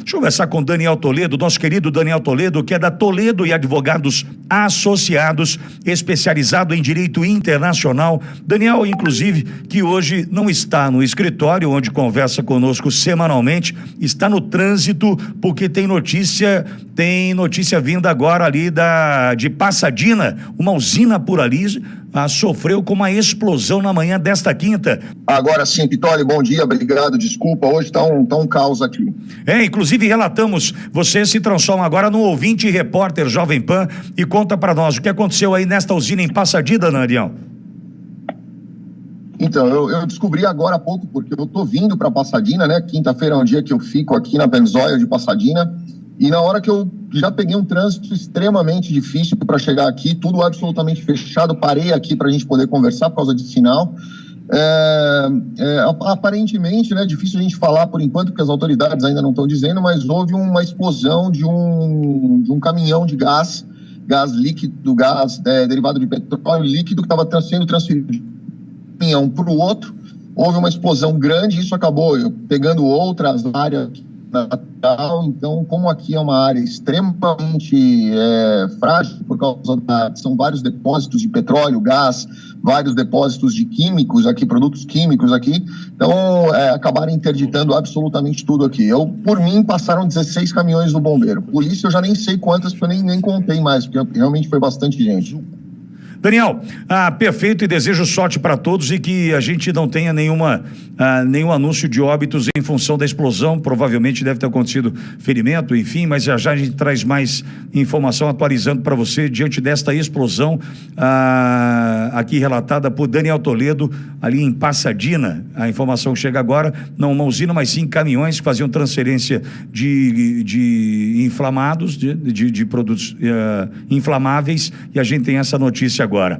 Deixa eu conversar com Daniel Toledo, nosso querido Daniel Toledo, que é da Toledo e Advogados Associados, especializado em direito internacional. Daniel, inclusive, que hoje não está no escritório, onde conversa conosco semanalmente, está no trânsito, porque tem notícia, tem notícia vinda agora ali da de Passadina, uma usina por ali ah, sofreu com uma explosão na manhã desta quinta. Agora sim, Pitoli, bom dia, obrigado, desculpa, hoje está um, tá um caos aqui. É, inclusive relatamos, você se transforma agora no ouvinte e repórter Jovem Pan e conta para nós o que aconteceu aí nesta usina em Passadina, Narião. Então, eu, eu, descobri agora há pouco, porque eu tô vindo para Passadina, né? Quinta-feira é um dia que eu fico aqui na Benzoia de Passadina. E na hora que eu já peguei um trânsito extremamente difícil para chegar aqui, tudo absolutamente fechado, parei aqui para a gente poder conversar por causa de sinal. É, é, aparentemente, né, difícil a gente falar por enquanto, porque as autoridades ainda não estão dizendo, mas houve uma explosão de um, de um caminhão de gás, gás líquido, gás é, derivado de petróleo líquido, que estava sendo transferido de um caminhão para o outro. Houve uma explosão grande, isso acabou pegando outras áreas natural. Então, como aqui é uma área extremamente é, frágil, por causa da. São vários depósitos de petróleo, gás, vários depósitos de químicos aqui, produtos químicos aqui. Então, é, acabaram interditando absolutamente tudo aqui. Eu, por mim, passaram 16 caminhões do bombeiro. Polícia, eu já nem sei quantas, porque eu nem, nem contei mais, porque realmente foi bastante gente. Daniel, ah, perfeito e desejo sorte para todos e que a gente não tenha nenhuma, ah, nenhum anúncio de óbitos em função da explosão. Provavelmente deve ter acontecido ferimento, enfim, mas já já a gente traz mais informação atualizando para você diante desta explosão ah, aqui relatada por Daniel Toledo, ali em Passadina. A informação chega agora, não uma usina, mas sim caminhões que faziam transferência de, de inflamados, de, de, de produtos uh, inflamáveis, e a gente tem essa notícia agora agora.